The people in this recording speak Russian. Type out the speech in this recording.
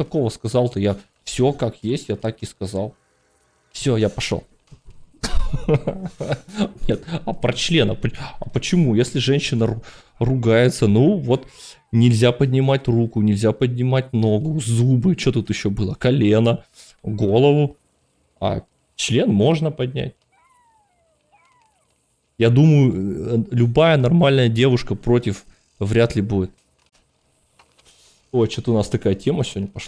такого сказал-то? Я все как есть, я так и сказал. Все, я пошел. Нет, а про члена, а почему? Если женщина ругается, ну вот нельзя поднимать руку, нельзя поднимать ногу, зубы, что тут еще было, колено, голову, а член можно поднять. Я думаю, э, любая нормальная девушка против вряд ли будет. Ой, что-то у нас такая тема сегодня пошла.